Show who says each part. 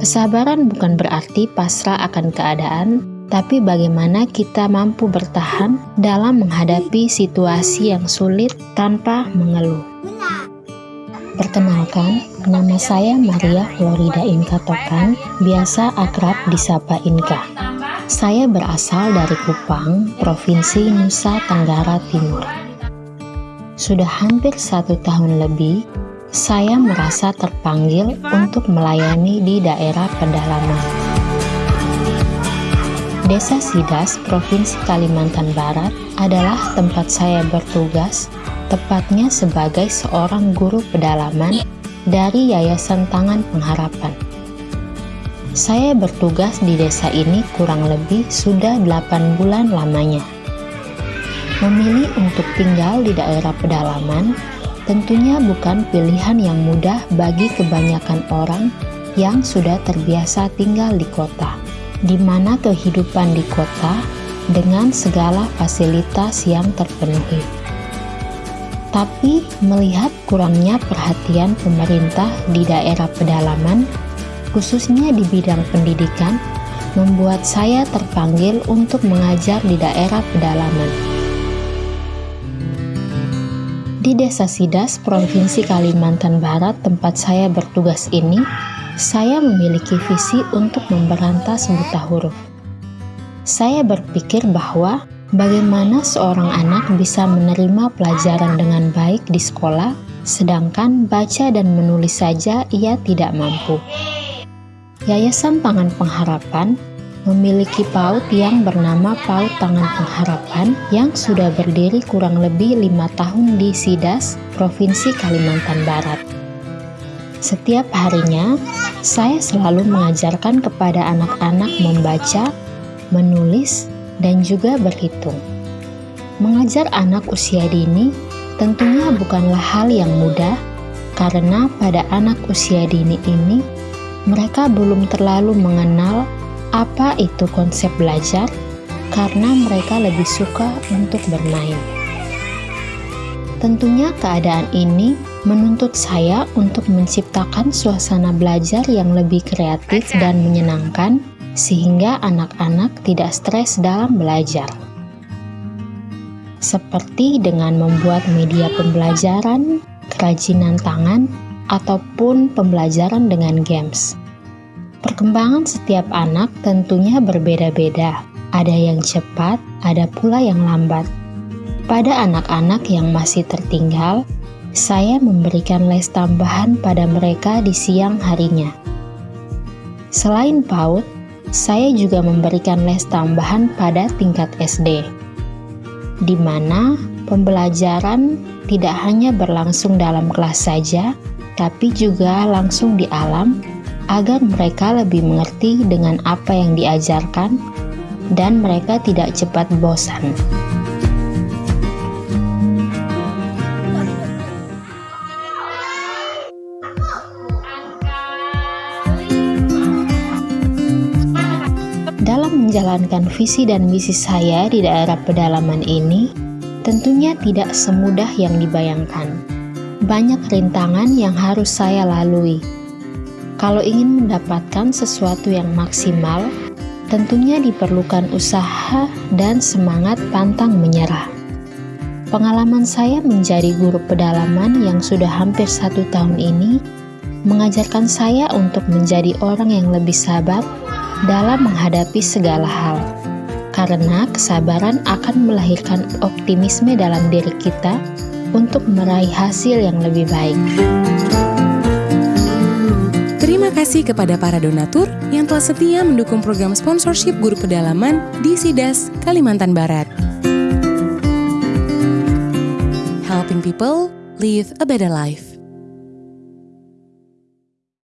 Speaker 1: Kesabaran bukan berarti pasrah akan keadaan, tapi bagaimana kita mampu bertahan dalam menghadapi situasi yang sulit tanpa mengeluh. Perkenalkan, nama saya Maria Florida Inka Tokan, biasa akrab disapa Inka. Saya berasal dari Kupang, Provinsi Nusa Tenggara Timur. Sudah hampir satu tahun lebih, saya merasa terpanggil untuk melayani di daerah pedalaman. Desa Sidas, Provinsi Kalimantan Barat adalah tempat saya bertugas tepatnya sebagai seorang guru pedalaman dari Yayasan Tangan Pengharapan. Saya bertugas di desa ini kurang lebih sudah 8 bulan lamanya. Memilih untuk tinggal di daerah pedalaman tentunya bukan pilihan yang mudah bagi kebanyakan orang yang sudah terbiasa tinggal di kota, di mana kehidupan di kota dengan segala fasilitas yang terpenuhi. Tapi melihat kurangnya perhatian pemerintah di daerah pedalaman, khususnya di bidang pendidikan, membuat saya terpanggil untuk mengajar di daerah pedalaman. Di Desa Sidas, Provinsi Kalimantan Barat, tempat saya bertugas ini, saya memiliki visi untuk memberantas buta huruf. Saya berpikir bahwa Bagaimana seorang anak bisa menerima pelajaran dengan baik di sekolah, sedangkan baca dan menulis saja ia tidak mampu? Yayasan Tangan Pengharapan memiliki PAUD yang bernama PAUD Tangan Pengharapan yang sudah berdiri kurang lebih lima tahun di Sidas, Provinsi Kalimantan Barat. Setiap harinya, saya selalu mengajarkan kepada anak-anak membaca, menulis, dan juga berhitung. Mengajar anak usia dini tentunya bukanlah hal yang mudah, karena pada anak usia dini ini mereka belum terlalu mengenal apa itu konsep belajar, karena mereka lebih suka untuk bermain. Tentunya, keadaan ini menuntut saya untuk menciptakan suasana belajar yang lebih kreatif dan menyenangkan sehingga anak-anak tidak stres dalam belajar. Seperti dengan membuat media pembelajaran, kerajinan tangan, ataupun pembelajaran dengan games. Perkembangan setiap anak tentunya berbeda-beda. Ada yang cepat, ada pula yang lambat. Pada anak-anak yang masih tertinggal, saya memberikan les tambahan pada mereka di siang harinya. Selain PAUD, saya juga memberikan les tambahan pada tingkat SD, di mana pembelajaran tidak hanya berlangsung dalam kelas saja, tapi juga langsung di alam agar mereka lebih mengerti dengan apa yang diajarkan dan mereka tidak cepat bosan. menjalankan visi dan misi saya di daerah pedalaman ini tentunya tidak semudah yang dibayangkan. Banyak rintangan yang harus saya lalui. Kalau ingin mendapatkan sesuatu yang maksimal, tentunya diperlukan usaha dan semangat pantang menyerah. Pengalaman saya menjadi guru pedalaman yang sudah hampir satu tahun ini mengajarkan saya untuk menjadi orang yang lebih sabar dalam menghadapi segala hal, karena kesabaran akan melahirkan optimisme dalam diri kita untuk meraih hasil yang lebih baik.
Speaker 2: Kasih kepada para donatur yang telah setia mendukung program sponsorship guru pedalaman di Sidas, Kalimantan Barat. Helping people live a better life.